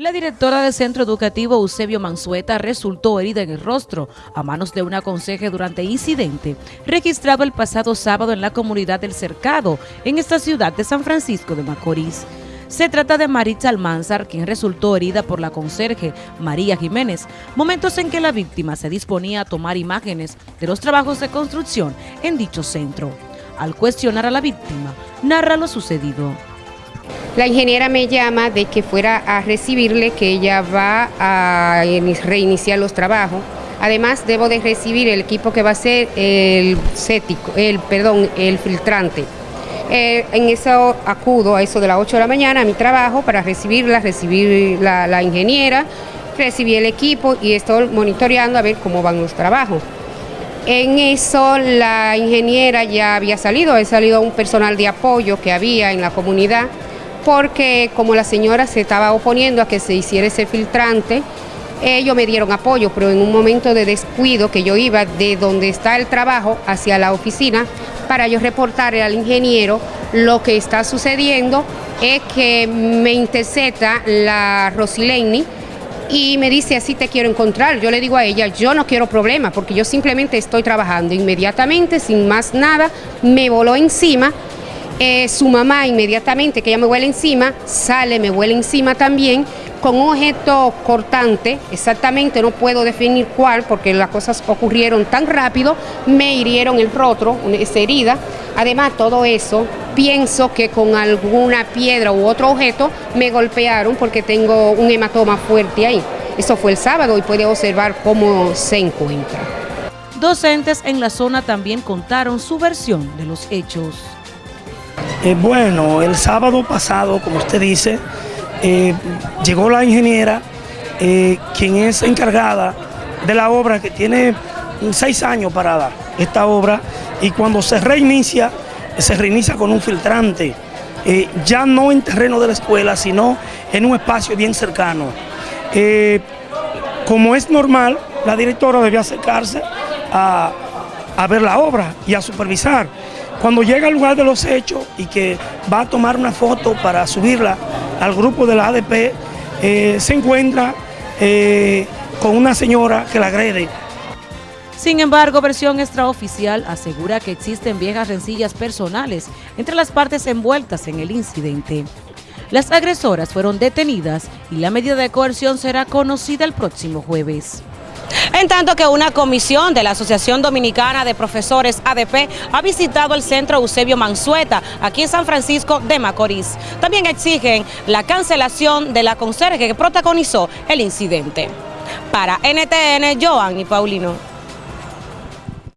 La directora del centro educativo Eusebio Mansueta resultó herida en el rostro a manos de una conserje durante incidente registrado el pasado sábado en la comunidad del Cercado, en esta ciudad de San Francisco de Macorís. Se trata de Maritza Almanzar, quien resultó herida por la conserje María Jiménez, momentos en que la víctima se disponía a tomar imágenes de los trabajos de construcción en dicho centro. Al cuestionar a la víctima, narra lo sucedido. La ingeniera me llama de que fuera a recibirle, que ella va a reiniciar los trabajos. Además, debo de recibir el equipo que va a ser el cético, el, perdón, el filtrante. Eh, en eso acudo a eso de las 8 de la mañana a mi trabajo para recibirla, recibir la, ingeniera, recibí el equipo y estoy monitoreando a ver cómo van los trabajos. En eso la ingeniera ya había salido, ha salido un personal de apoyo que había en la comunidad porque como la señora se estaba oponiendo a que se hiciera ese filtrante, ellos me dieron apoyo, pero en un momento de descuido que yo iba de donde está el trabajo hacia la oficina para yo reportarle al ingeniero lo que está sucediendo es que me intercepta la Rosileni y me dice así te quiero encontrar. Yo le digo a ella, yo no quiero problemas porque yo simplemente estoy trabajando. Inmediatamente, sin más nada, me voló encima eh, su mamá inmediatamente, que ella me huele encima, sale, me huele encima también, con un objeto cortante, exactamente no puedo definir cuál, porque las cosas ocurrieron tan rápido, me hirieron el rostro, esa herida. Además, todo eso, pienso que con alguna piedra u otro objeto me golpearon porque tengo un hematoma fuerte ahí. Eso fue el sábado y puede observar cómo se encuentra. Docentes en la zona también contaron su versión de los hechos. Eh, bueno, el sábado pasado, como usted dice, eh, llegó la ingeniera, eh, quien es encargada de la obra que tiene seis años parada, esta obra, y cuando se reinicia, se reinicia con un filtrante, ya no en terreno de la escuela, sino en un espacio bien cercano. como es normal, la directora debía acercarse a, a ver la obra y a supervisar. Cuando llega al lugar de los hechos y que va a tomar una foto para subirla al grupo de la ADP, eh, se encuentra eh, con una señora que la agrede. Sin embargo, versión extraoficial asegura que existen viejas rencillas personales entre las partes envueltas en el incidente. Las agresoras fueron detenidas y la medida de coerción será conocida el próximo jueves. En tanto que una comisión de la Asociación Dominicana de Profesores ADP ha visitado el centro Eusebio Mansueta, aquí en San Francisco de Macorís. También exigen la cancelación de la conserje que protagonizó el incidente. Para NTN, Joanny Paulino.